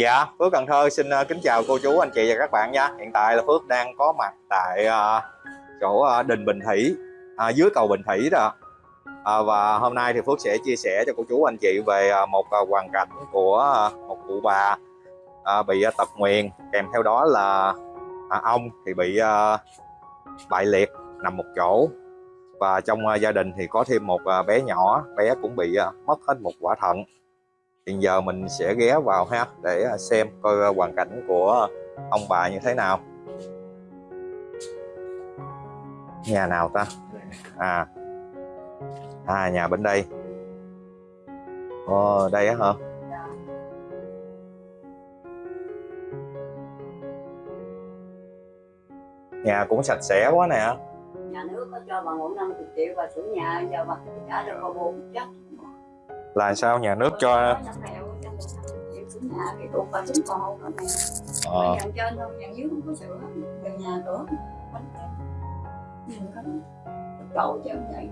Dạ, Phước Cần Thơ xin uh, kính chào cô chú, anh chị và các bạn nha. Hiện tại là Phước đang có mặt tại uh, chỗ ờ, uh, Đình Bình Thủy, uh, dưới cầu Bình Thủy đó. Uh, và hôm nay thì Phước sẽ chia sẻ cho cô chú, anh chị về uh, một uh, hoàn cảnh của uh, một cụ bà uh, bị uh, tật nguyền, kèm theo đó là uh, ông thì bị uh, bại liệt nằm một chỗ. Và trong uh, gia đình thì có thêm một uh, bé nhỏ, bé cũng bị uh, mất hết một quả thận hiện giờ mình sẽ ghé vào ha, để à, xem coi à, hoàn cảnh của ông bà như thế nào. Nhà nào ta? À à nhà bên đây. Ồ, đây á hả? Nhà cũng sạch sẽ quá nè. Nhà nước có cho bà ngủ 50 triệu và sửa nhà, giờ bà trả được bà buồn chắc là sao? Nhà nước cho nhà cái cục và chúng còn hậu này ờ. dàn trên thôi dàn dưới không có sửa từ nhà cửa bánh nhìn có cầu chứ vậy.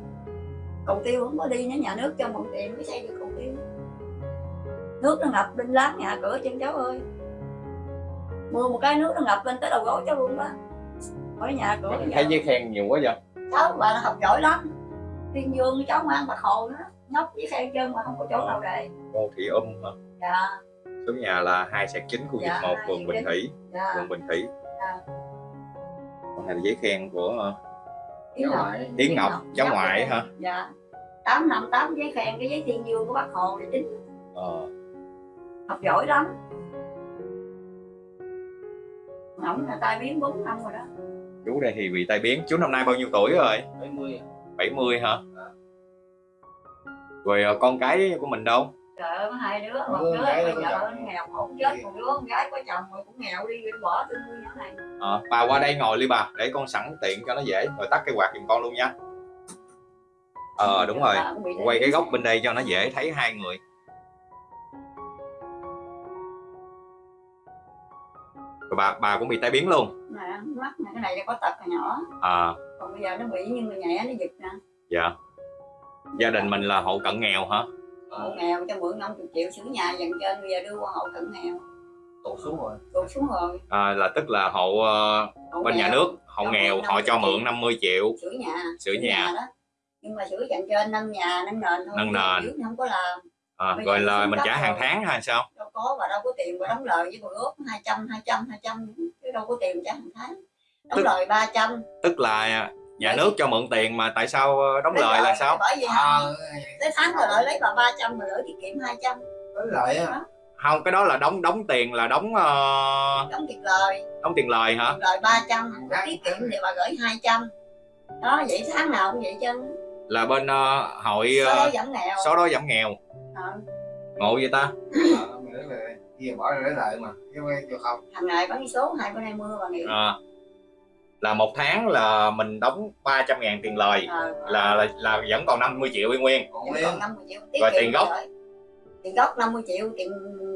Cầu tiêu không có đi nữa nhà nước cho mượn tiền mới xây được cầu tiêu. Nước nó ngập bên láng nhà cửa chân cháu ơi. Mưa một cái nước nó ngập lên tới đầu gối cháu luôn đó. Khỏi nhà cửa thấy giấy khen nhiều quá vậy? Cháu bà nó học giỏi lắm. Thiên dương cháu mang bạc hồ nữa nhóc với khen chân mà không có chỗ nào để. Cô thị um hả? Dạ. Số nhà là hai sạc chín khu vực Dạ, một phường Bình. Thủy. Dạ. Phường Bình Thủy. Dạ. còn này là giấy khen của Yến Ngọc Yến Ngọc, cháu ngoại dạ. hả? dạ. Tám năm tám giấy khen cái giấy thiên dương của bác hồ để tính. Ờ, học giỏi lắm. Ổng là tai biến 4 năm rồi đó. Chú đây thì bị tai biến. Chú năm nay bao nhiêu tuổi rồi? 70 70 hả rồi ờ, con cái của mình đâu? Trời ơi có hai đứa một đứa bây giờ nghèo khổ chết một đứa con gái có chồng rồi cũng nghèo đi bỏ tôi nuôi nhỏ này. Ờ, bà qua đây ngồi đi bà để con sẵn tiện cho nó dễ. Rồi tắt cái quạt giùm con luôn nha. Ờ đúng rồi. quay cái góc bên đây cho nó dễ thấy hai người. Rồi bà bà cũng bị tai biến luôn. Nè mắt này cái này là có tật nhỏ. À còn bây giờ nó bị như người nhẹ nó giật nè. Dạ gia đình mình là hộ cận nghèo hả? Hộ nghèo cho mượn 50 triệu sửa nhà dần trên bây giờ đưa qua hộ cận nghèo. Tụt xuống rồi. Tụt xuống rồi. À, là tức là hộ ờ, hộ bên nhà nghèo, nước hộ Cho nghèo họ cho 50 mượn 50 triệu. sửa nhà. Sửa nhà. đó. Nhưng mà sửa dần trên nâng nhà nâng nền thôi. Nâng nền. không có làm. À, Bây rồi là mình trả hàng rồi. tháng hay sao? Đâu có và đâu có tiền mà đóng lời với bữa ước 200 200 200 chứ đâu có tiền trả hàng tháng. Đóng Tức- lời 300 tức là nhà nước cho mượn tiền mà tại sao ờ, đóng Lấy lời là sao? bởi vì à, tới tháng rồi lợi lấy bà 300 rồi gửi tiết kiệm 200 với lại á. Không cái đó là đóng đóng tiền là đóng ờ, đóng tiền lời. đóng tiền lời hả? Tiền lời 300 tiết kiệm thì bà gửi 200 đó vậy tháng nào cũng vậy chứ. Là bên ờ, hội số đó uh, giảm nghèo. xóa đói giảm nghèo. Ờ, ngộ vậy ta? Ờ, mình lấy bỏ ra lấy lại mà chứ không hàng ngày bán số hai bữa nay mưa bà nghĩ. À, là một tháng là mình đóng 300 ngàn tiền lời. Ờ, là, là là vẫn còn 50 triệu y nguyên. Còn nguyên. còn 50 triệu. Tiết Rồi tiền gốc? gửi. tiền gốc 50 triệu tiền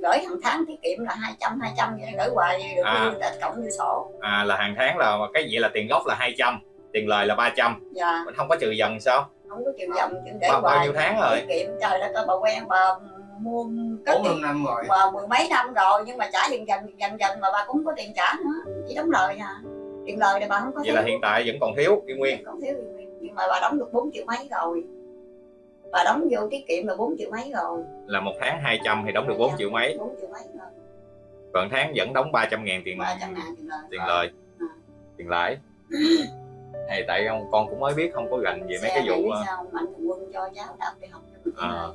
gửi hàng tháng tiết kiệm là 200 200 vậy gửi hoài được À. à. đã cộng vô sổ. À là hàng tháng là cái gì là tiền gốc là 200 tiền lời là 300 dạ. Mình không có trừ dần sao? Không có dòng chứ để bao, bao hoài. nhiêu tháng rồi? Tiết kiệm trời đất ơi bà quen bà mua bốn tiền năm rồi. bà mười mấy năm rồi nhưng mà trả dần dần dần dần mà bà cũng có tiền trả nữa. Chỉ đóng lời à tiền lời thì bà không có vậy là hiện tại vẫn còn thiếu y nguyên. Còn thiếu nhưng mà bà đóng được 4 triệu mấy rồi. Bà đóng vô tiết kiệm là 4 triệu mấy rồi. Là một tháng 200 thì đóng được 4 triệu mấy? 4 triệu mấy rồi còn tháng vẫn đóng 300 ngàn tiền 300 ngàn tiền lời. tiền lời. À. tiền lãi. Hay tại ông con cũng mới biết không có gành về mấy Xe cái này vụ sao? Mạnh thường quân cho cháu đạp đi học À.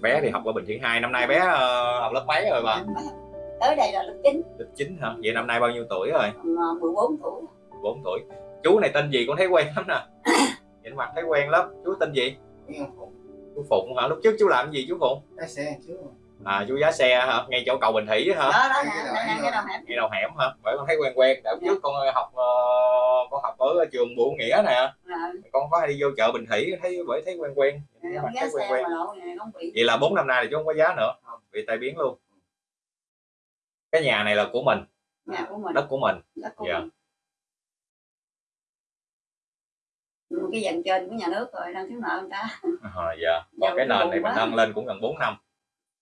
bé thì học ở Bình Thiện 2 năm nay bé ờ, học lớp mấy rồi bà tới đây là lớp 9 lớp 9 hả? Vậy năm nay bao nhiêu tuổi rồi? Còn ờ, 14 tuổi. 4 tuổi. Chú này tên gì con thấy quen lắm nè. Nhìn mặt thấy quen lắm. Chú tên gì? Chú Phụng hả? Lúc trước chú làm gì chú Phụng? Lái xe trước rồi. à chú giá xe hả? Ngay chỗ cầu Bình Thủy hả? Đó đó nè đầu hẻm cái đầu hẻm. Ngay đầu hẻm hả? Bởi con thấy quen quen. Đợt trước con học ờ, con học ở trường Bủ Nghĩa nè. Là con có hay đi vô chợ Bình Thủy thấy bởi thấy quen quen. Mặt không giá thấy quen quen. mà lộ này không bị vậy là 4 năm nay thì chú không có giá nữa. Không. bị tai biến luôn cái nhà này là của mình. Nhà của mình. Đất của mình. Đất của Dạ. mình. Cái dành trên của nhà nước rồi đang thiếu nợ người ta. À, dạ. Còn Giờ cái nền này buồn mình quá. nâng lên cũng gần 4 năm.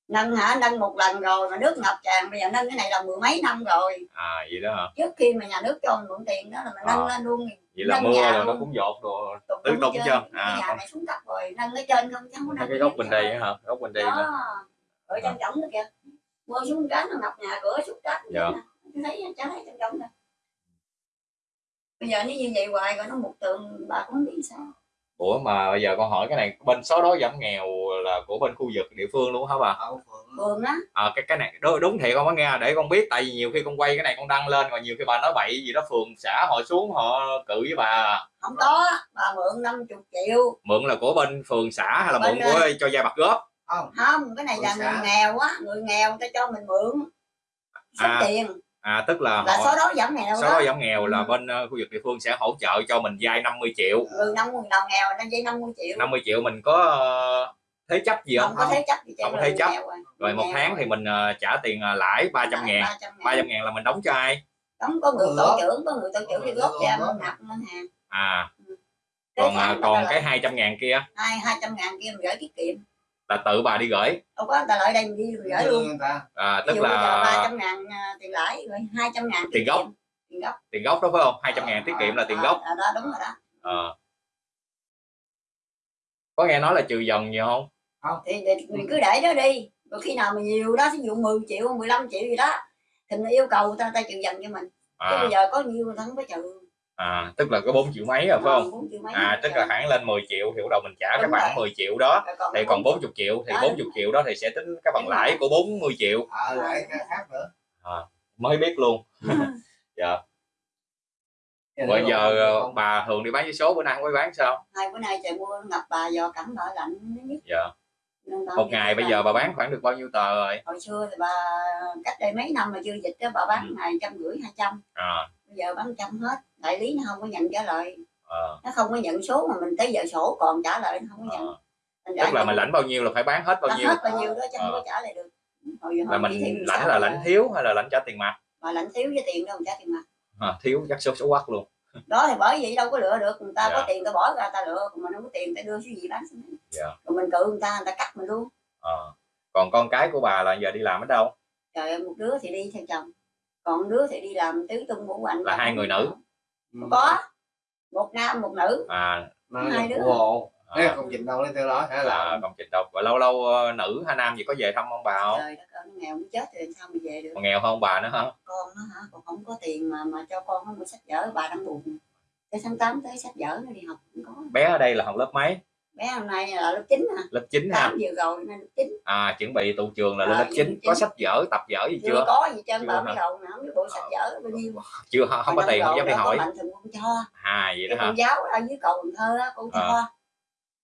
Nâng hả? Nâng một lần rồi mà nước ngập tràn bây giờ nâng cái này là mười mấy năm rồi. À vậy đó hả? Trước khi mà nhà nước cho mình mượn tiền đó là mình nâng À. lên luôn. Vậy là Nâng mưa nhà rồi nó cũng dột rồi tứ tung trên. chưa? cái À, nhà còn- này xuống cấp rồi nâng lên trên không chứ không có nâng cái bên dưới. đây hả? Gốc bên đây đó. Ở trong trống đó kìa mưa xuống cái nó ngập nhà cửa xuống đất Dạ. thấy thấy trong trống đó bây giờ nếu như vậy hoài rồi nó một tường bà cũng biết sao. Ủa mà bây giờ con hỏi cái này bên số đó giảm nghèo là của bên khu vực địa phương luôn hả bà? Ở phường phường á. À, cái cái này đúng, đúng thiệt không có nghe để con biết tại vì nhiều khi con quay cái này con đăng lên rồi nhiều khi bà nói bậy gì đó phường xã họ xuống họ cự với bà. Không có bà mượn 50 triệu. Mượn là của bên phường xã hay là Bên, mượn của cho gia bạc góp không. Không cái này là người nghèo á người nghèo người ta cho mình mượn số À, tiền. À tức là là họ số đó giảm nghèo số đó giảm nghèo là Ừ. bên ờ, khu vực địa phương sẽ hỗ trợ cho mình vay 50 triệu. Người năm người nào nghèo nó dây 50 triệu. 50 triệu mình có ờ, thế chấp gì không? Không có thế chấp gì Không có thế chấp. rồi. rồi một Nghèo tháng thì mình ờ, trả tiền ờ, lãi 300 ngàn. 300 ngàn 300 ngàn. là mình đóng cho ai? Đóng có người Ừ. tổ trưởng có người tổ trưởng đi Ừ, góp ừ, ra ừ. mình nạp ngân hàng. À. Cái còn ờ, còn cái lợi- 200 ngàn kia? Hai hai trăm ngàn kia mình gửi tiết kiệm là tự bà đi gửi. Đâu có người ta lợi đây mình đi mình gửi luôn. người ta. À, tức giờ ba là trăm ngàn à, tiền lãi rồi hai trăm ngàn Tiền gốc. tiền gốc. Tiền gốc đó phải không? 200 ngàn tiết kiệm là tiền À, gốc. à, đó đúng rồi đó. Ờ. có nghe nói là trừ dần nhiều không? Thì, thì mình cứ để đó đi. Rồi khi nào mà nhiều đó ví dụ 10 triệu 15 triệu gì đó thì mình yêu cầu người ta ta trừ dần cho mình. Chứ à, bây giờ có nhiêu người ta không có trừ à tức là có 4 triệu mấy rồi phải không? triệu mấy à không tức là hãng lên 10 triệu thì bắt đầu mình trả cái Đúng khoản rồi. 10 triệu đó. Còn thì cái còn bốn 40 triệu thì Đó, 40 triệu đó thì sẽ tính cái phần lãi của 40 triệu. Ờ cái khác nữa. Mới biết luôn. Dạ. Bây giờ ờ, bà thường đi bán vé số bữa nay không có bán sao? Hai bữa nay trời mưa ngập bà do cẩm bờ lạnh nhất. Dạ một ngày bây giờ bà bán khoảng được bao nhiêu tờ rồi? Hồi xưa thì bà cách đây mấy năm mà chưa dịch đó bà bán Ừ. ngày trăm rưỡi hai trăm. À, bây giờ bán trăm hết đại lý nó không có nhận trả lời. Ờ, nó không có nhận số mà mình tới giờ sổ còn trả lời nó không có nhận. Ờ. Thành tức ra là mình lãnh bao nhiêu là phải bán hết bao bán nhiêu? hết bao nhiêu đó chứ không Ờ. có trả lời được. Hồi là mình lãnh 16 là lãnh thiếu hay là lãnh trả tiền mặt? Mà lãnh thiếu với tiền đâu trả tiền mặt. À, thiếu chắc số số quắc luôn đó thì bởi vậy đâu có lựa được người ta Dạ. có tiền ta bỏ ra ta lựa còn mình không có tiền ta đưa số gì bán số gì. Dạ. rồi mình cự người ta người ta cắt mình luôn Ờ. còn con cái của bà là giờ đi làm ở đâu trời ơi, một đứa thì đi theo chồng còn đứa thì đi làm tứ tung ngũ hành Là hai người nữ? có một nam một nữ à, Hai đứa. hộ à công trình đâu lấy theo đó hay là là công trình đâu? Và lâu lâu ờ, nữ hay nam gì có về thăm ông bà không? trời đất ơi nó nghèo nó chết thì sao mà về được? Còn nghèo hơn ông bà nữa hả? Con nó hả? Còn không có tiền mà mà cho con nó mua sách vở bà đang buồn. Tới tháng 8 tới sách vở nó đi học cũng có. Bé ở đây là học lớp mấy? Bé hôm nay là lớp 9 à lớp 9 ha tám vừa rồi nên lớp 9 à chuẩn bị tụ trường là lên À, lớp lớp 9 có sách vở tập vở gì chưa, chưa? có gì Chưa bà hả? mới không biết bộ sách vở bao nhiêu chưa không có Mà tiền không dám đi hỏi. mạnh thường quân cho à vậy đó hả? Cô giáo ở dưới cầu Cần Thơ á cô cho À.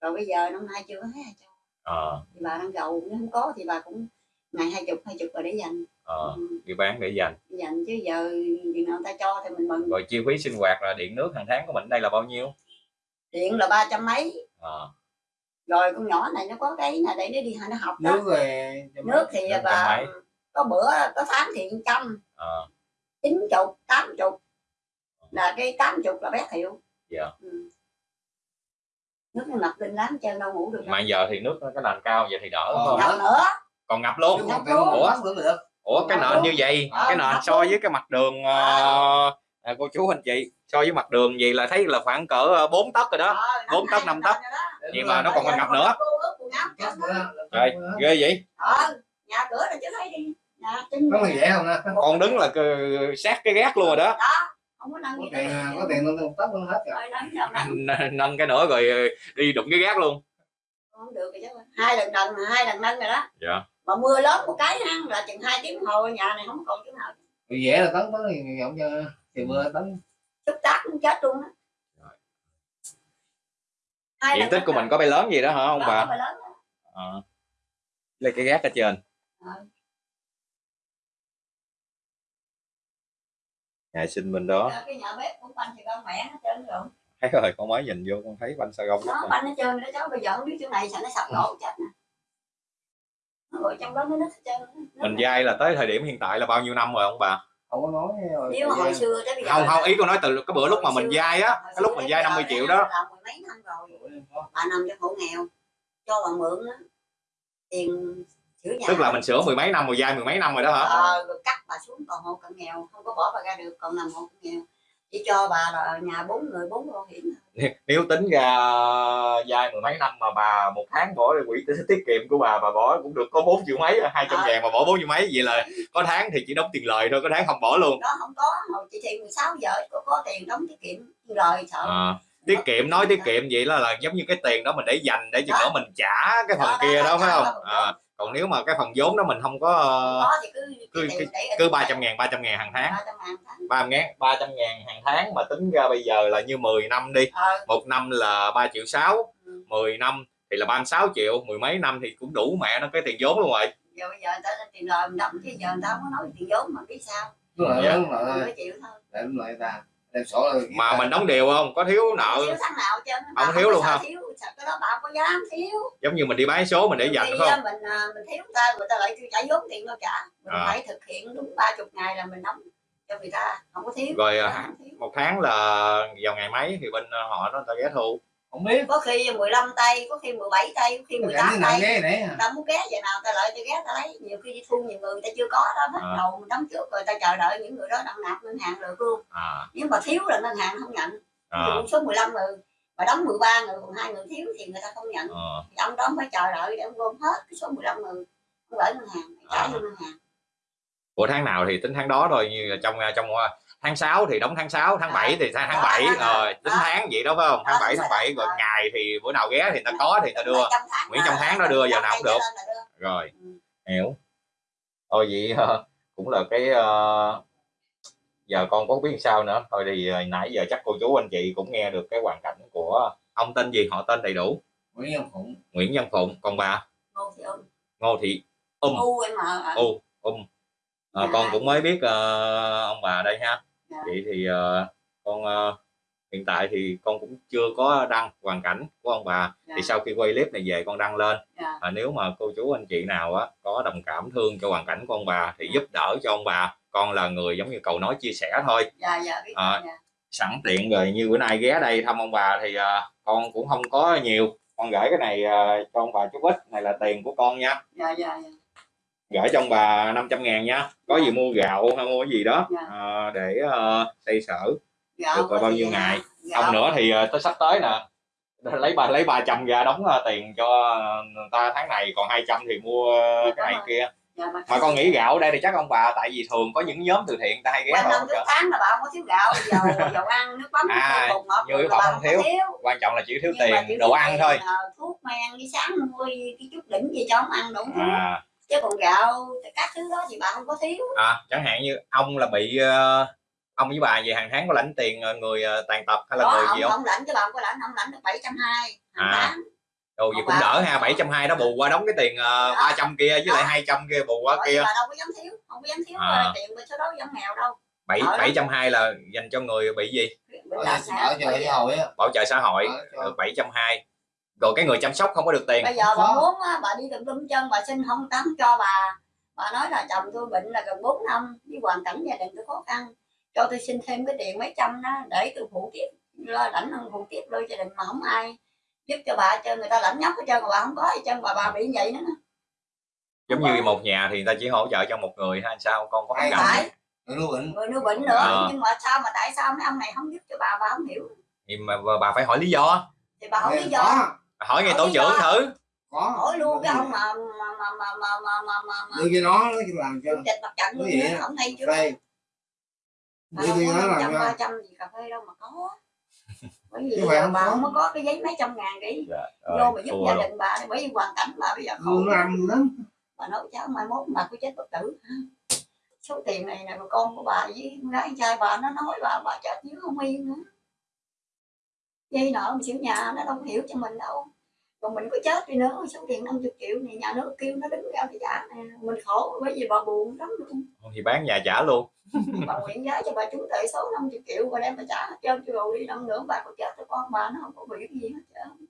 rồi bây giờ năm nay chưa có thấy ai cho. Ờ. Thì bà đang giàu nếu không có thì bà cũng ngày hai chục hai chục rồi để dành. Ờ ừ, đi bán để dành. Dành chứ giờ chừng nào người ta cho thì mình mừng. Rồi chi phí sinh hoạt là điện nước hàng tháng của mình đây là bao nhiêu? Điện là ba trăm mấy. Ờ. Rồi con nhỏ này nó có cái là để nó đi nó học đó. Nước về nước thì Nước bà có bữa có tháng thì trăm. Ờ. Chín chục tám chục. Là cái tám chục là bé thiệu. Dạ. ừ. Nước nó ngập lên lắm chân đâu ngủ được đâu. Mà giờ thì nước nó cái nền cao vậy thì đỡ Ờ. không ngập nữa. Còn ngập luôn. Ngập Ủa? luôn. Ủa? được. Ủa cái nền như vậy Ờ, cái nền so với cái mặt đường ờ, à, cô chú anh chị so với mặt đường gì là thấy là khoảng cỡ 4 tấc rồi đó. Bốn tấc, năm tấc. nhưng mà nó còn giờ ngập còn nữa trời ghê vậy. Nhà cửa là chưa thấy đi. Còn đứng là sát cái gác luôn rồi đó không có nâng có gì tiền có tiền nó tóc nó hết rồi nâng nâng nâng cái nữa rồi đi đụng cái gác luôn. Không được rồi chứ. Hai lần nâng hai lần nâng rồi đó. Dạ. Mà mưa lớn một cái ha là chừng hai tiếng hồ nhà này không còn chỗ nào. Dễ là tấn tới thì không cho thì mưa tấn. Chút tác cũng chết luôn. Hai diện tích nâng của mình có bay lớn gì đó hả ông Đó, bà? bay lớn. Ờ. lấy cái gác ở trên. Ờ. nhà sinh bên đó. Giờ cái nhà bếp cũng banh thì con mẹ nó trơn rồi. Thấy rồi con mới nhìn vô con thấy banh sa gông nó hết banh nó trơn rồi đó cháu bây giờ không biết chỗ này sao nó sập đổ chết nè. Trong đó nó nứt hết trơn. Mình vay là tới thời điểm hiện tại là bao nhiêu năm rồi ông bà? Không có nói rồi nếu mà hồi xưa tới bây giờ không không ý con nói từ cái bữa lúc mà mình vay á cái lúc mình bây 50 giờ triệu đó. là mười mấy năm rồi. Bà nằm trong hộ nghèo cho bà mượn á. Tiền tức là mình sửa mười mấy năm rồi dai mười mấy năm rồi đó hả? Ờ, rồi cắt bà xuống còn hộ cận nghèo không có bỏ bà ra được còn nằm hộ cận nghèo. Chỉ cho bà là nhà bốn người bốn bảo hiểm nếu tính ra dai mười mấy năm mà bà một tháng bỏ quỹ tiết kiệm của bà bà bỏ cũng được có 4 triệu mấy hai trăm Ờ. ngàn mà bỏ 4 triệu mấy vậy là có tháng thì chỉ đóng tiền lời thôi có tháng không bỏ luôn. Đó không có hồi chị thì 16 giờ có, có tiền đóng tiết kiệm rồi sợ. À, tiết kiệm nói tiết kiệm vậy là, là giống như cái tiền đó mình để dành để chừng Đó. nữa mình trả cái phần Đó, kia đó, đó phải không? à, còn nếu mà cái phần vốn đó mình không có ờ, có thì cứ cứ- cứ trong 300 ngàn 300 ngàn hàng tháng. Ba trăm ngàn tháng. Ba ngàn 300 ngàn hàng tháng mà tính ra bây giờ là như 10 năm đi. Ờ, một năm là 3 triệu 6 Ừ. 10 năm thì là 36 triệu mười mấy năm thì cũng đủ mẹ nó cái tiền vốn luôn rồi. Giờ bây giờ người ta lên tiền lời mình đóng chứ giờ người ta không có nói tiền vốn mà biết sao. Đúng rồi Dạ. đúng rồi. Chịu thôi. Để đúng rồi ta đem sổ rồi mà mình đóng đều không? Có thiếu nợ Không? thiếu tháng nào chứ? Không thiếu luôn hả? thiếu. Sao cái đó bà không có dám thiếu. Giống như mình đi bán số mình để dành không? mình à, mình thiếu người ta người ta lại kêu trả vốn tiền đâu trả mình À. phải thực hiện đúng ba chục ngày là mình đóng cho người ta. Không có thiếu. Rồi, à, thiếu. một tháng là vào ngày mấy thì bên ờ, họ nó người ta ghé thu không biết. Có khi 15 tay có khi 17 tay có khi cái 18 nào tay. ta muốn ghé vậy nào ta lại ta ghé ta lấy. Nhiều khi đi thu nhiều người người ta chưa có đó bắt À. đầu đóng trước rồi ta chờ đợi những người đó đăng nạp ngân hàng được luôn. À, nếu mà thiếu là ngân hàng không nhận. À, à. số 15 người mà đóng 13 người còn hai người thiếu thì người ta không nhận. À. thì ông đó phải chờ đợi để ông gom hết cái số 15 người ông gửi ngân hàng trả À. ngân hàng. Của tháng nào thì tính tháng đó thôi như là trong trong ờ, tháng 6 thì đóng tháng 6 tháng À. 7 thì tháng Đó, 7 đó, đó. rồi tính Đó. tháng vậy đó phải không tháng Đó, 7 đúng tháng rồi, 7 rồi ngày thì bữa nào ghé thì ta có thì ta đưa Nguyễn trong tháng nó đưa, giờ nào cũng được. rồi Ừ. hiểu thôi vậy ờ, cũng là cái ờ, giờ con có biết sao nữa thôi thì ờ, nãy giờ chắc cô chú anh chị cũng nghe được cái hoàn cảnh của ông tên gì họ tên đầy đủ Nguyễn Văn Phụng Nguyễn Văn Phụng còn bà Ngô Thị Ung. Ngô Thị Um U em Um Ờ, Dạ. con cũng mới biết ờ, ông bà đây ha Dạ. Vậy thì ờ, con ờ, hiện tại thì con cũng chưa có đăng hoàn cảnh của ông bà. Dạ. thì sau khi quay clip này về con đăng lên. Dạ. à, nếu mà cô chú anh chị nào á có đồng cảm thương cho hoàn cảnh của ông bà thì giúp đỡ cho ông bà. Con là người giống như cầu nói chia sẻ thôi. Dạ dạ biết. À. dạ. sẵn tiện rồi như bữa nay ghé đây thăm ông bà thì à, con cũng không có nhiều. Con gửi cái này à, cho ông bà chút ít. Này là tiền của con nha. Dạ dạ dạ gửi cho ông bà 500 ngàn nha. Có gì mua gạo hay mua cái gì đó Dạ. à, để à, xây sở Gạo Được rồi, bao nhiêu ngày? gạo- ông nữa thì à, tới sắp tới nè. Lấy ba lấy 300 ra đóng à, tiền cho ta tháng này còn 200 thì mua à, cái này kia. Dạ, mà con nghĩ gạo ở đây thì chắc ông bà tại vì thường có những nhóm từ thiện ta hay ghé năm trước tháng là bà không có thiếu gạo dầu dầu ăn nước mắm À, như rồi Phụng bà không không thiếu. thiếu. Quan trọng là chỉ thiếu mà tiền chỉ đồ ăn thôi. thuốc men đi sáng mua cái chút đỉnh gì cho ông ăn đủ thứ à, chứ còn gạo các thứ đó thì bà không có thiếu. À chẳng hạn như ông là bị ờ, ông với bà về hàng tháng có lãnh tiền ờ, người ờ, tàn tật hay là đó người ông gì không? không lãnh cho bà không có lãnh ông lãnh được bảy trăm hai hàng À. tháng. Ồ, vậy Ông cũng bà- đỡ ha 720 đó bù qua đóng cái tiền uh, Đó. 300 kia với lại Đó. 200 kia bù qua kia. bà đâu có dám thiếu không có dám thiếu À. tiền bên số đó dám nghèo đâu. 7 Đỡ lắm. 720 là dành cho người bị gì? Chợ Bây xã hội á. Bảo trợ xã hội. Ở cho- được 720 rồi cái người chăm sóc không có được tiền. Bây giờ bà muốn bà đi tùm lum chân bà xin không tắm cho bà. Bà nói là chồng tôi bệnh là gần 4 năm với hoàn cảnh gia đình tôi khó khăn. Cho tôi xin thêm cái tiền mấy trăm đó để tôi phụ tiếp lo lãnh hơn phụ tiếp đôi gia đình mà không ai giúp cho bà cho người ta lãnh nhóc hết trơn mà bà không có hết trơn bà bà bị vậy nữa giống như một nhà thì người ta chỉ hỗ trợ cho một người hay sao? Con có Ai hoàn cảnh người nuôi bệnh. Người nuôi bệnh nữa À. nhưng mà sao mà tại sao mấy ông này không giúp cho bà bà không hiểu. Thì mà bà phải hỏi lý do thì bà không lý do hỏi ngay Hỏi tổ trưởng thử. Có. Hỏi luôn cái ông mà mà mà mà mà mà mà mà mà. Đưa cho nó nó làm cho. Tịch mặt trận luôn không hay chưa? Bà đưa cho nó làm ba trăm gì cà phê đâu mà có. Bởi vì Chứ không bà có. không có cái giấy mấy trăm ngàn đi. Vô rồi, mà giúp gia đình bà bởi vì hoàn cảnh bà bây giờ khổ. nó làm lắm. Bà nói cháu mai mốt bà có chết bất tử. Số tiền này là con của bà với con gái trai bà nó nói bà bà chết như không yên nữa dây nợ một xíu nhà nó đâu hiểu cho mình đâu. Còn mình có chết đi nữa số tiền 50 triệu này nhà nước kêu nó đứng ra để trả mình khổ bởi vì bà buồn lắm luôn. Thì bán nhà trả luôn. Bà nguyện giá cho bà trúng tệ số 50 triệu và đem bà trả hết trơn cho rồi đi năm nữa bà có chết rồi con bà nó không có việc gì hết trơn.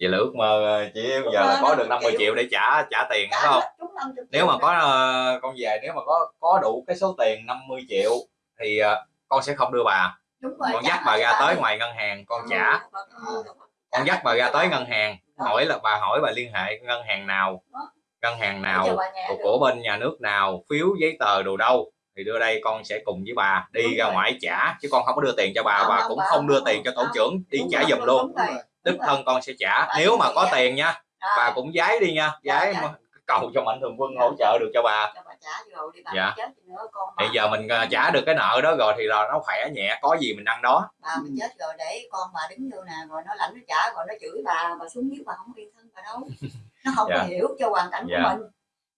Vậy là ước mơ ờ, chỉ giờ là có được 50 50 triệu để trả trả tiền đúng trả không trúng 50 nếu mà triệu có ờ, con về nếu mà có có đủ cái số tiền 50 triệu thì ờ, con sẽ không đưa bà đúng rồi con trả dắt bà ra cho tới ngoài ngân hàng con Ừ, trả. bà- ừ, con dắt bà ra tới ngân hàng hỏi là bà hỏi bà liên hệ ngân hàng nào ngân hàng nào của, của bên nhà nước nào phiếu giấy tờ đồ đâu thì đưa đây con sẽ cùng với bà đi Đúng ra rồi. ngoài trả chứ con không có đưa tiền cho bà bà không, cũng bà không đưa không, tiền cho tổ trưởng đi trả giùm luôn. đích thân con sẽ trả. Bà nếu mà có giá. tiền nha bà cũng giái đi nha Dạ, giái dạ. mà cầu cho mạnh thường quân Dạ. hỗ trợ được cho bà rồi Dạ. chết thì nữa con thì giờ mình ờ, trả được cái nợ đó rồi thì là nó khỏe nhẹ có gì mình ăn đó. Bà mình chết rồi để con bà đứng vô nè rồi nó lãnh nó trả rồi nó chửi bà bà xuống dưới bà không yên thân bà đâu. Nó không Dạ. có hiểu cho hoàn cảnh Dạ. của mình.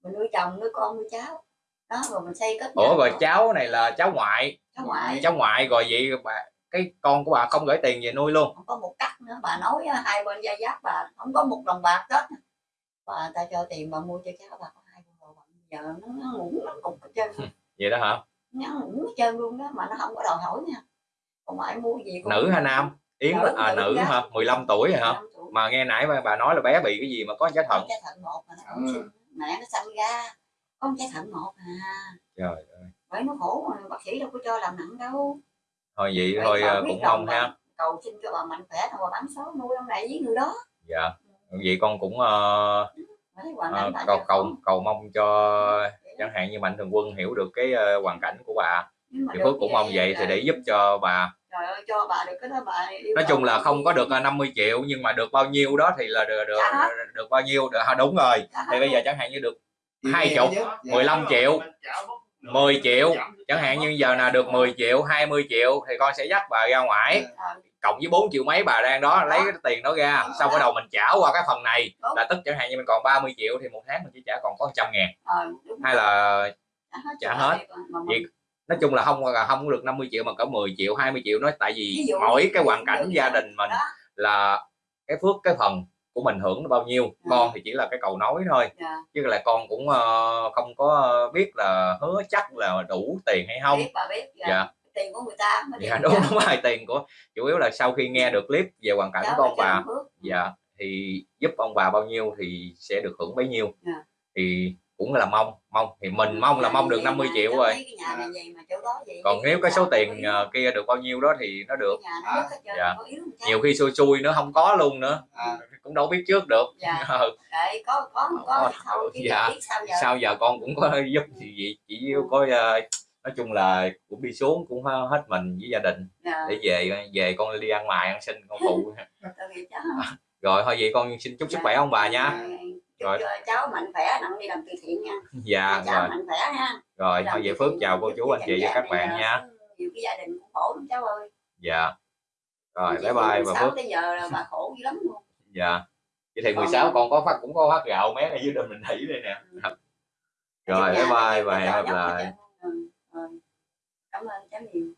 Mình nuôi chồng nuôi con nuôi cháu. Đó rồi mình xây kết ủa rồi rồi. cháu này là cháu ngoại? Cháu ngoại. Cháu ngoại rồi vậy bà cái con của bà không gửi tiền về nuôi luôn? Không có một cắt nữa bà nói hai bên gia giáp bà không có một đồng bạc hết bà ta cho tiền bà mua cho cháu bà có hai con đồ bằng giờ nó, nó ngủ nó cục hết trơn. Vậy đó hả? Nó ngủ hết trơn luôn đó mà nó không có đòi hỏi nha. Còn ai mua gì cũng nữ hay nam? Yến Nữ, à nữ nữ gái. hả? 15 tuổi rồi hả? Tuổi. mà nghe nãy bà- bà nói là bé bị cái gì mà có trái thận. Trái thận một mà nó Ừ. mẹ nó sanh ra có trái thận một à. Trời ơi. Bởi nó khổ mà bác sĩ đâu có cho làm nặng đâu. Thôi vậy Vậy thôi ờ, cũng mong ha. cầu xin cho bà mạnh khỏe rồi bà bán số nuôi ông này với người đó. Dạ. Vậy con cũng ờ, Ờ, bà cầu cầu cầu mong cho chẳng hạn như mạnh thường quân hiểu được cái ờ, hoàn cảnh của bà. Thì phước cũng mong vậy thì để giúp cho bà. Trời ơi cho bà được cái đó bà nói chung là không có được ờ, 50 triệu nhưng mà được bao nhiêu đó thì là được được, Dạ được bao nhiêu được à, đúng rồi. Dạ thì bây giờ chẳng hạn như được Hai chục, chứ? Dạ. 15 triệu 10 triệu. chẳng hạn như giờ là được 10 triệu 20 triệu thì con sẽ dắt bà ra ngoài. Ờ, cộng với 4 triệu mấy bà đang đó lấy cái tiền đó ra xong bắt đầu mình trả qua cái phần này là tức chẳng hạn như mình còn 30 triệu thì một tháng mình chỉ trả còn có 100 ngàn. Ờ, hay là trả hết Vậy nói chung là không là không được 50 triệu mà có 10 triệu 20 triệu nói tại vì mỗi cái hoàn cảnh gia đình mình là cái phước cái phần của mình hưởng nó bao nhiêu Ừ. con thì chỉ là cái cầu nối thôi. Dạ. chứ là con cũng ờ, không có biết là hứa chắc là đủ tiền hay không. Biết bà biết dạ. dạ tiền của người ta mới dạ đúng trả. đúng rồi tiền của chủ yếu là sau khi nghe được clip về hoàn cảnh Cháu của là ông bà dạ thì giúp ông bà bao nhiêu thì sẽ được hưởng bấy nhiêu. Dạ. thì cũng là mong mong thì mình mong là mong được vậy 50 mà, triệu rồi. đó vậy còn nếu cái số tiền có ờ, kia được bao nhiêu đó thì nó được nó trơn, Dạ. có nhiều khi xui xui nữa không có luôn nữa À, cũng đâu biết trước được. Dạ. Ừ, Đấy, có có không có thì thôi chứ Dạ. sao giờ. Sao giờ con cũng có giúp thì gì chỉ có ờ, nói chung là cũng đi xuống cũng hết mình với gia đình Dạ. để về về con đi ăn mài ăn xin con phụ. Rồi thôi vậy con xin chúc sức khỏe ông bà nha. Chúc Rồi. cháu mạnh khỏe nặng đi làm từ thiện nha. Dạ cháu rồi. mạnh khỏe nha rồi thôi vậy phước chào cô chú anh chị và các bạn này nha. Nhiều cái gia đình cũng khổ lắm cháu ơi. Dạ. Rồi bye bye 16 và phước. tới giờ là bà khổ dữ lắm luôn. Dạ. Vậy thì Còn- 16 con có phát cũng có phát gạo mé ở dưới đình mình thủy đây nè. Ừ. rồi Nhà bye bye này và hẹn gặp lại cảm ơn cháu nhiều